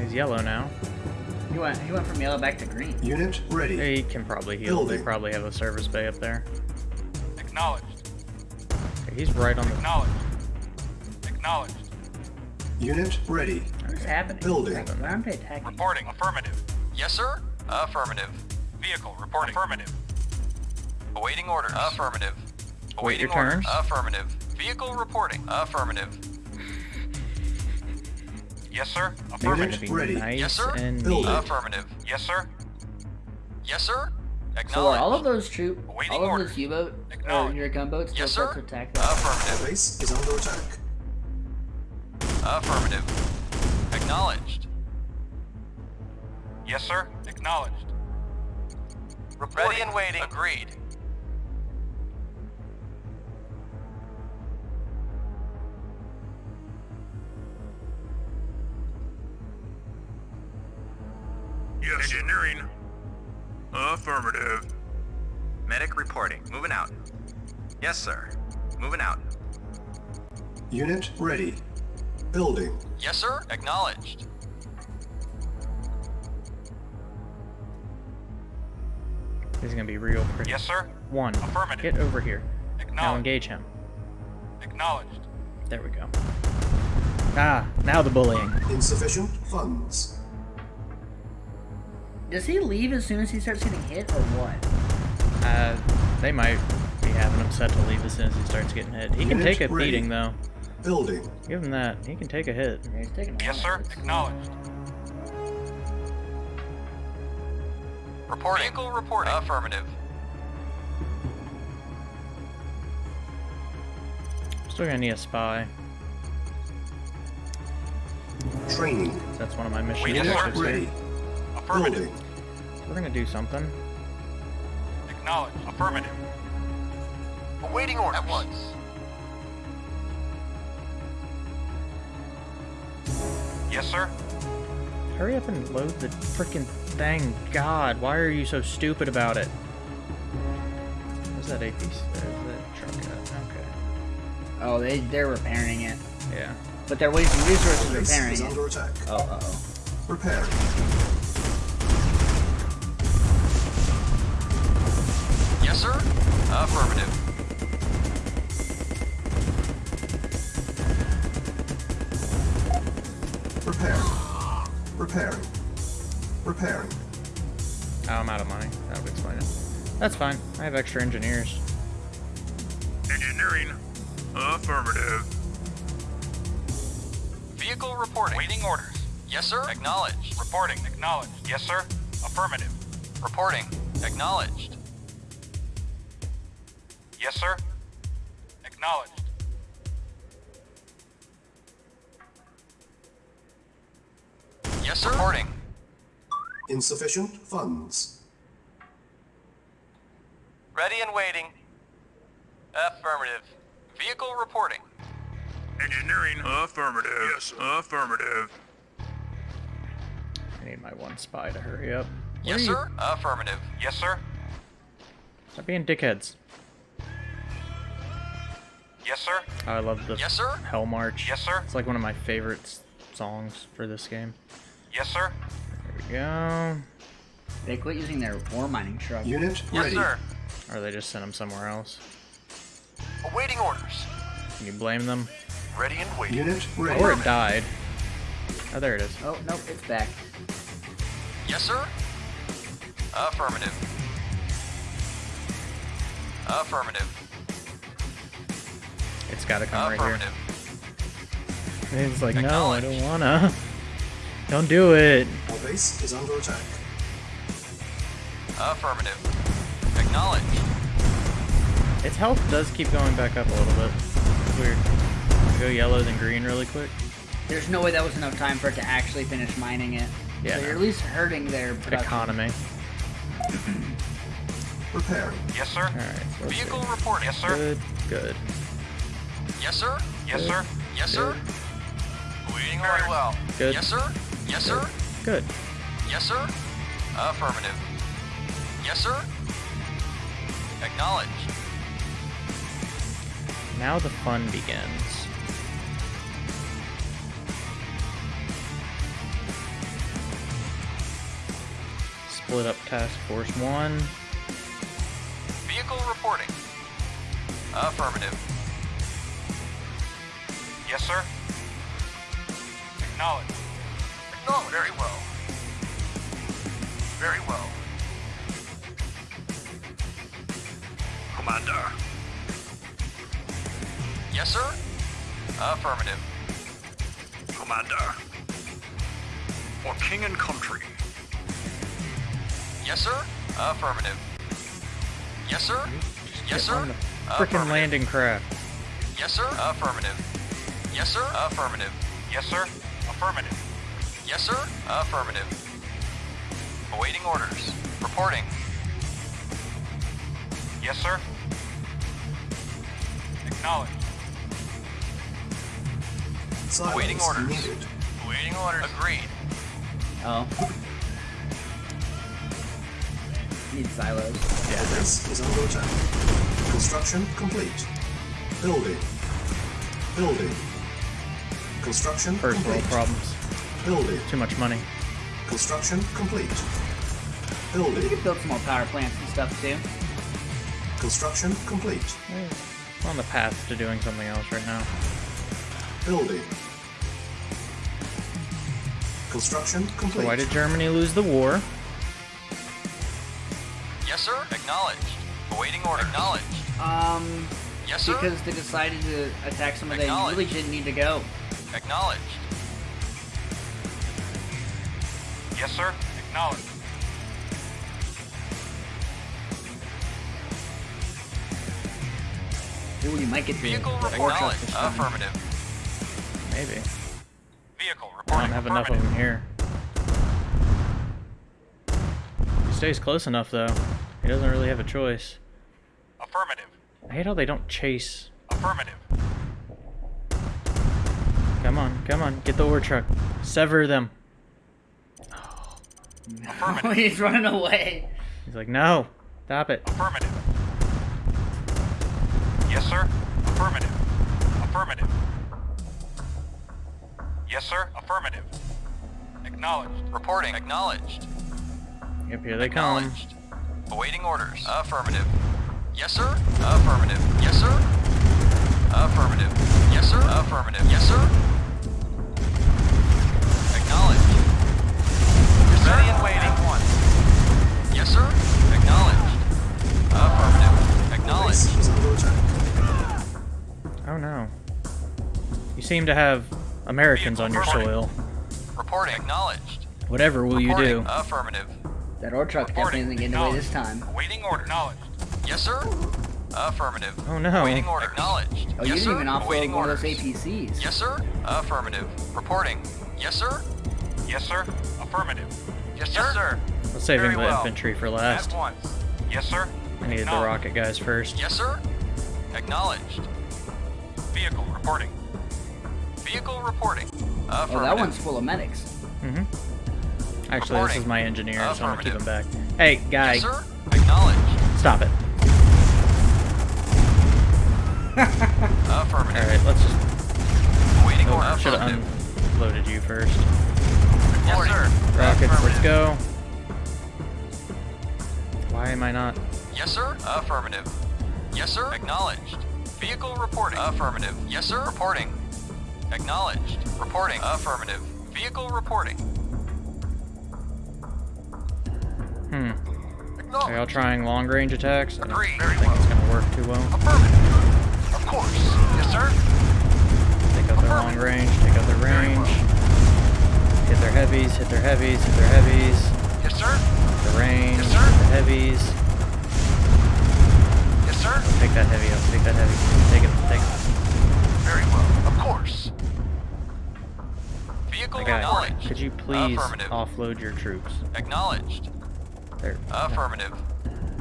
He's yellow now. He went. He went from yellow back to green. Unit ready. He can probably heal. They probably have a service bay up there. Acknowledged. He's right on the. Acknowledged. Acknowledged. Unit ready. What is happening? Building. Why aren't they attacking? Reporting. Affirmative. Yes, sir. Affirmative. Vehicle reporting. Affirmative. Awaiting orders. Affirmative. Wait your Awaiting turn. Affirmative. Vehicle reporting. Affirmative. Yes, sir. Affirmative. Ready. nice Yes, sir. and Building. neat. Affirmative. Yes, sir. Yes, sir. So Acknowledged. are all of those troop, Awaiting all of orders. those U-boat or your gunboats Yes, sir. to attack them? Affirmative. base is under attack. Affirmative. Acknowledged. Yes, sir. Acknowledged. Ready and waiting. Agreed. Engineering. Affirmative. Medic reporting. Moving out. Yes, sir. Moving out. Unit ready. Building. Yes, sir. Acknowledged. This is gonna be real pretty. Yes, sir. One. Affirmative. Get over here. Now Acknowledged. engage him. Acknowledged. There we go. Ah, now the bullying. Insufficient funds. Does he leave as soon as he starts getting hit, or what? Uh, they might be having him set to leave as soon as he starts getting hit. He can Unit take a ready. beating though. Building. Give him that. He can take a hit. Yeah, he's taking a Yes, sir. of. Acknowledged. Reporting. Vehicle reporting. Affirmative. Still gonna need a spy. Training. That's one of my missions. Wait, yes, Unit sir. ready. Affirmative. Building. We're gonna do something. Acknowledge. Affirmative. Awaiting orders. At once. Yes, sir. Hurry up and load the freaking thing. God, why are you so stupid about it? Where's that APC? There's that truck at. Okay. Oh, they they're repairing it, Yeah. but they're wasting resources repairing it. under attack. Oh, uh oh. Repairing. Affirmative. Repairing. Repairing. Repairing. Oh, I'm out of money. That would explain it. That's fine. I have extra engineers. Engineering. Affirmative. Vehicle reporting. Waiting orders. Yes, sir? Acknowledged. Reporting. Acknowledged. Yes, sir. Affirmative. Reporting. Acknowledged. Yes, sir. Acknowledged. Yes, sir? Reporting. Insufficient funds. Ready and waiting. Affirmative. Vehicle reporting. Engineering. Affirmative. Yes, sir. Affirmative. I need my one spy to hurry up. Where Yes, sir? Affirmative. Yes, sir. Stop being dickheads. Yes, sir. I love the Yes, sir? Hell March. Yes, sir. It's like one of my favorite songs for this game. Yes, sir. There we go. They quit using their ore mining truck. Unit Yes, sir. Or they just sent them somewhere else. Awaiting orders. Can you blame them? Ready and waiting. Unit ready. Or it died. Oh, there it is. Oh nope, it's back. Yes, sir? Affirmative. Affirmative. It's gotta come oh, right here. Affirmative. And It's like, no, I don't wanna. Don't do it. Our base is under attack. Affirmative. Acknowledged. Its health does keep going back up a little bit. It's weird. Go yellow then green really quick. There's no way that was enough time for it to actually finish mining it. Yeah, So no. you're at least hurting their production. Economy. Repairing. Yes, sir. Alright, let's see. Vehicle reporting. Yes, sir. Good, good. Yes, sir? Yes, sir. Yes, sir? Waiting very well. Good. Yes, sir? Yes, sir? Good. Yes, sir? Affirmative. Yes, sir? Acknowledged. Now the fun begins. Split up Task Force 1. Vehicle reporting. Affirmative. Yes, sir. Acknowledged. Acknowledged. Very well. Very well. Commander. Yes, sir? Affirmative. Commander. For king and country. Yes, sir? Affirmative. Yes, sir? Yes, sir? on the Freaking landing craft. Yes, sir? Affirmative. Yes, sir? Affirmative. Yes, sir. Affirmative. Yes, sir? Affirmative. Awaiting orders. Reporting. Yes, sir. Acknowledged. Silence Awaiting orders. needed. Awaiting orders. Agreed. Oh. Need silos. Our base is under attack. Construction complete. Building. Building. Construction First world complete. problems. Building. Too much money. Construction complete. You Building. could build some more power plants and stuff too. Construction complete. I'm on the path to doing something else right now. Building. Construction So complete. why did Germany lose the war? Yes, sir? Acknowledged. Awaiting order. Acknowledged. Um, Yes, sir? because they decided to attack somewhere they Acknowledged. really didn't need to go. Acknowledged. Yes, sir. Acknowledged. Ooh, you might get the Vehicle workshop acknowledged. this time. Affirmative. Maybe. Vehicle I don't have enough of them here. He stays close enough though. He doesn't really have a choice. Affirmative. I hate how they don't chase. Affirmative. Come on, come on, get the ore truck. Sever them. Affirmative. <laughs> He's running away. He's like, no, stop it. Affirmative. Yes, sir. Affirmative. Affirmative. Yes, sir. Affirmative. Acknowledged. Reporting. Acknowledged. Yep, here they come. Acknowledged. Awaiting orders. Affirmative. Yes, sir. Affirmative. Yes, sir. Affirmative. Yes, sir. Affirmative. Yes, sir. Acknowledged. Yes, sir. Ready and waiting. At once. Yes, sir. Acknowledged. Affirmative. Acknowledged. Base is under attack. Oh no. You seem to have Americans on your soil. Reporting. Acknowledged. Whatever will you do? Affirmative. That ore truck definitely isn't getting away this time. Waiting order. Acknowledged. Yes, sir. Affirmative. Oh no. Awaiting orders. Acknowledged. Oh, you yes, didn't sir. even offload Awaiting one of those. APCs. Yes, sir. Affirmative. Reporting. Yes, sir. Yes, sir. Affirmative. Yes, sir. Yes, Let's saving Very the well. infantry for last. At once. Yes, sir. I needed the rocket guys first. Yes, sir. Acknowledged. Vehicle reporting. Vehicle reporting. Affirmative. Oh, that one's full of medics. Mm-hmm. Actually, this is my engineer, so I'm gonna keep him back. Hey, guy, Yes, sir. Acknowledged. stop it. Affirmative. Alright, let's just. Awaiting Oh, order. should have unloaded you first. Yes, sir. Rockets, let's go. Why am I not? Yes, sir. Affirmative. Yes, sir. Acknowledged. Vehicle reporting. Affirmative. Yes, sir. Reporting. Acknowledged. Reporting. Affirmative. Vehicle reporting. Hmm. Are y'all trying long range attacks? I don't Agreed. Think it's gonna work too well. Affirmative. Of course. Yes, sir. Take out their long range, take out their range. Hit their heavies, hit their heavies, hit their heavies. Yes, sir. The range, Yes, sir. the heavies. Yes, sir. Take that heavy up, take that heavy. Take it, take it. Very well. Of course. Vehicle acknowledged. could you please offload your troops? Acknowledged. There. Affirmative.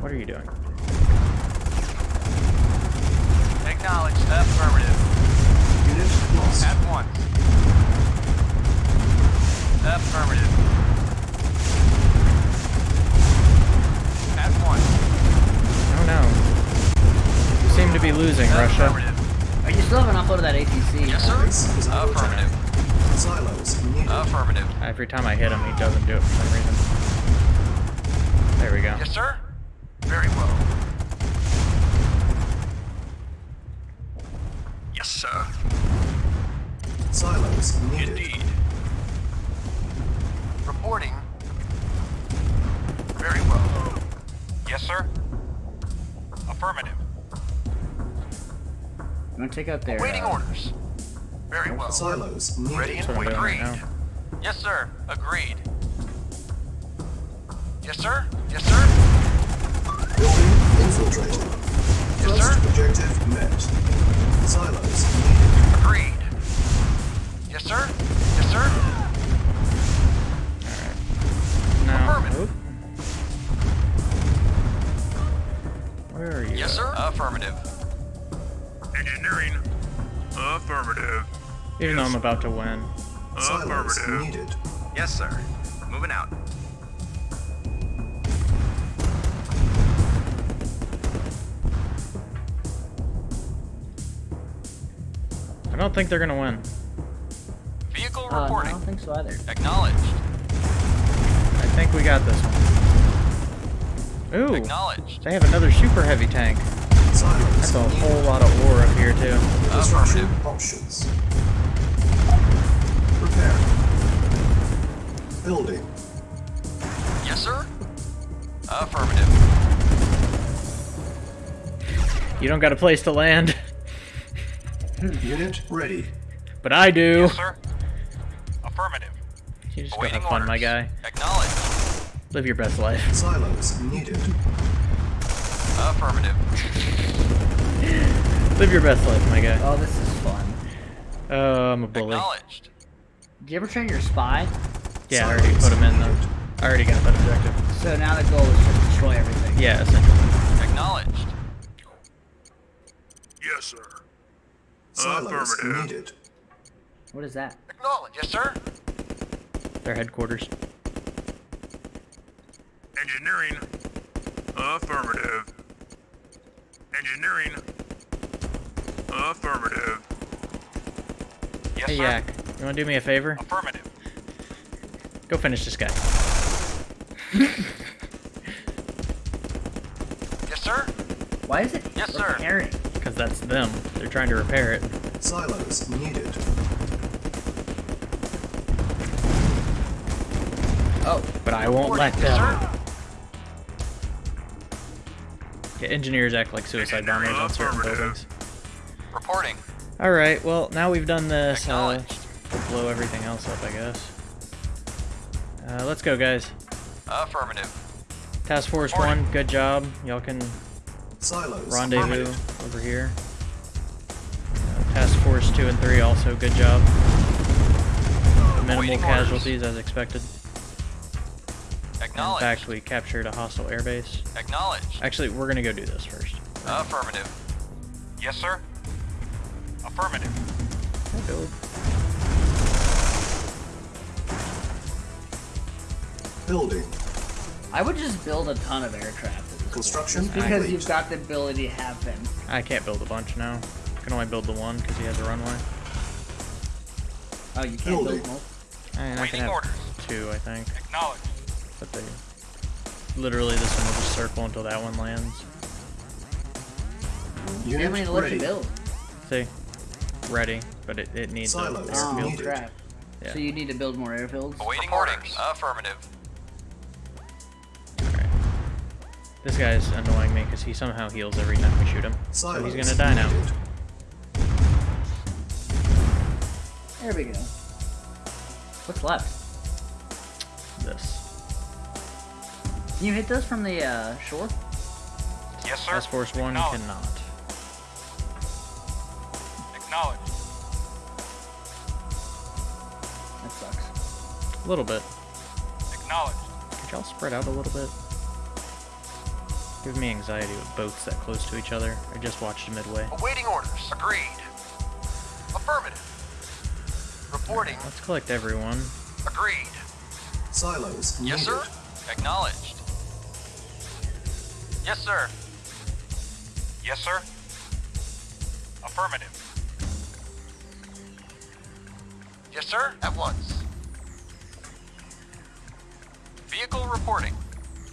What are you doing? Acknowledged. Affirmative. Unit lost. At once. Affirmative. At once. Oh no. You seem to be losing, Russia. Affirmative. Oh, you still haven't uploaded that APC. Yes, sir. Base is under attack. Affirmative. Silos. Affirmative. Every time I hit him, he doesn't do it for some reason. There we go. Yes, sir. Take out their. Awaiting uh, orders. Very well. Silos Ready and That's what right Yes, sir. Agreed. Yes, sir. Yes, sir. Building infiltrated. Yes, First sir. objective met. Silos needed. Agreed. Yes, sir. Yes, sir. Now, Affirmative. Where are you? Yes, sir. Affirmative. Engineering. Affirmative. Even though I'm about to win. Silos needed. Yes, sir. Moving out. I don't think they're gonna win. Vehicle Uh, no, I don't think so either. Acknowledged. I think we got this one. Ooh, Acknowledged. they have another super heavy tank. Silos That's a whole lot of ore up here too. Construction Affirmative. options. Repair. Building. Yes, sir. Affirmative. You don't got a place to land, Unit ready. but I do. Yes, sir. Affirmative. You just go Awaiting have fun, my guy. Acknowledged. Live your best life. Silos needed. Affirmative. Live your best life, my guy. Oh, this is fun. Oh, I'm a bully. Acknowledged. Did you ever train your spy? Yeah, I already put him in though. I already got that objective. So now the goal is to destroy everything. Yeah, essentially. Acknowledged. Yes, sir. Silos Affirmative. needed. What is that? Acknowledged, Yes, sir. Their headquarters. Engineering. Affirmative. Engineering. Affirmative. Yes, Hey, sir. Yak, you want to do me a favor? Affirmative. Go finish this guy. <laughs> Yes, sir. Why is it Yes, sir. repairing? Because that's them. They're trying to repair it. Silos needed. Oh, But I won't let Yes, them. sir. Yeah, engineers act like suicide bombers on certain buildings. Reporting. Alright, well, now we've done this. Uh, we'll blow everything else up, I guess. Uh, let's go, guys. Affirmative. Task Force Reporting. 1, good job. Y'all can Silos rendezvous over here. Uh, Task Force 2 and 3 also, good job. Minimal Awaiting casualties as expected. In fact, we captured a hostile airbase. Acknowledge. Actually, we're gonna go do this first. Affirmative. Yes, sir. Affirmative. Build. Building. I would just build a ton of aircraft. at this point, Construction just because you've got the ability to have them. I can't build a bunch now. I can only build the one because he has a runway. Oh, you can't Building. build multiple. I mean, I can have orders. two, I think. Acknowledged. But they... Literally, this one will just circle until that one lands. You have many Unit left to build. See? Ready, but it, it needs Silos. a Oh, airfield. needed. Oh, crap. Yeah. So you need to build more airfields? Awaiting orders. Affirmative. This guy's annoying me because he somehow heals every time we shoot him. So he's gonna die now. There we go. What's left? This. Can you hit those from the uh, shore? Yes, sir. Task Force 1 Acknowledged. cannot. Acknowledged. That sucks. A little bit. Acknowledged. Could y'all spread out a little bit? Give me anxiety with boats that close to each other. I just watched Midway. Awaiting orders. Agreed. Affirmative. Reporting. Let's collect everyone. Agreed. Silos needed. Yes, sir. Acknowledged. Yes, sir. Yes, sir. Affirmative. Yes, sir. At once. Vehicle reporting.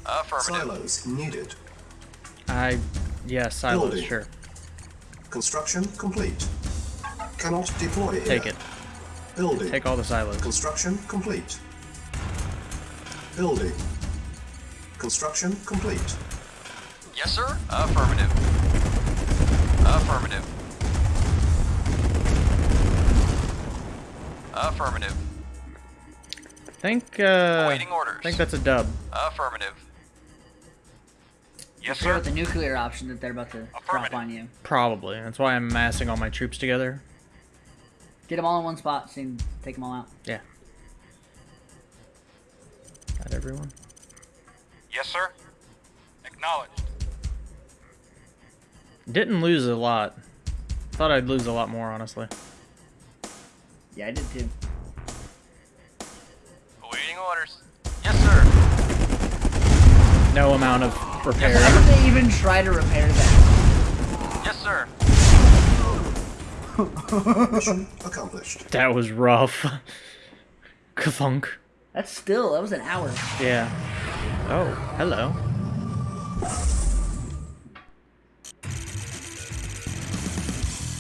Affirmative. Silos needed. I... Yeah, silos, Building. sure. Construction complete. Cannot deploy here. Take it. Building. Take all the silos. Construction complete. Building. Construction complete. Yes, sir. Affirmative. Affirmative. Affirmative. I think, uh... Awaiting orders. I think that's a dub. Affirmative. Yes, sir. with the nuclear option that they're about to drop on you. Probably. That's why I'm massing all my troops together. Get them all in one spot so you can take them all out. Yeah. Got everyone? Yes, sir. Acknowledged. Didn't lose a lot. Thought I'd lose a lot more, honestly. Yeah, I did too. Awaiting orders. Yes, sir. No amount of Why repairing. would they even try to repair that? Yes, sir. Mission accomplished. That was rough. <laughs> Kathunk. That's still, that was an hour. Yeah. Oh, hello.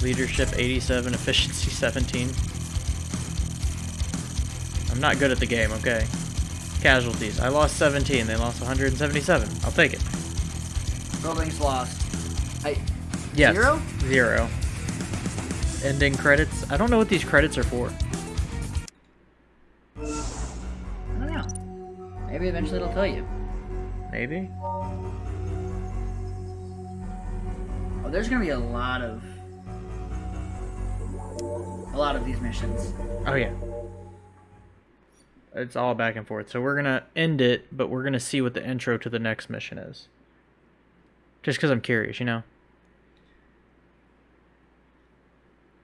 Leadership 87, efficiency 17. I'm not good at the game, okay. Casualties. I lost 17, they lost 177. I'll take it. Buildings lost. I, Yes. Zero? Zero. Ending credits. I don't know what these credits are for. I don't know. Maybe eventually it'll tell you. Maybe? Oh, there's gonna be a lot of a lot of these missions. Oh yeah. It's all back and forth. So we're gonna end it, but we're gonna see what the intro to the next mission is. Just because I'm curious, you know.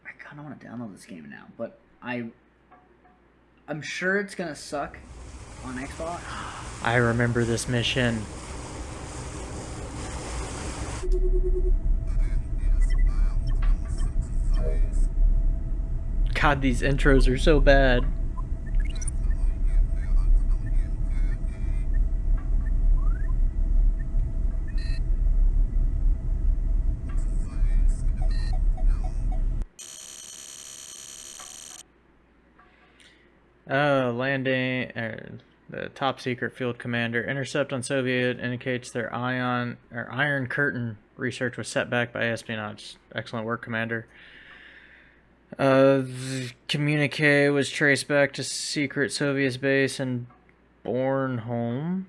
I kind of want to download this game now, but I I'm sure it's gonna suck on Xbox. I remember this mission. God, these intros are so bad. Oh, landing. Er, the top secret field commander intercept on Soviet indicates their ion or Iron Curtain research was set back by espionage. Excellent work, Commander. Uh, the communique was traced back to secret Soviet base in Bornholm.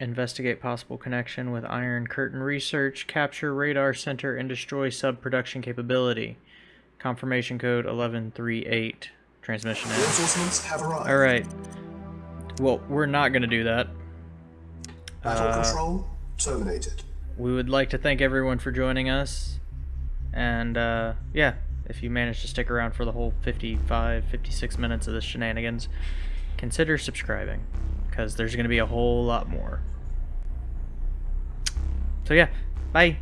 Investigate possible connection with Iron Curtain research. Capture radar center and destroy sub production capability. Confirmation code 1138. Transmission. Reinforcements have arrived. All right. Well, we're not going to do that. Battle Uh, control terminated. We would like to thank everyone for joining us. And uh, yeah, if you managed to stick around for the whole 55, 56 minutes of this shenanigans, consider subscribing because there's going to be a whole lot more. So yeah, bye.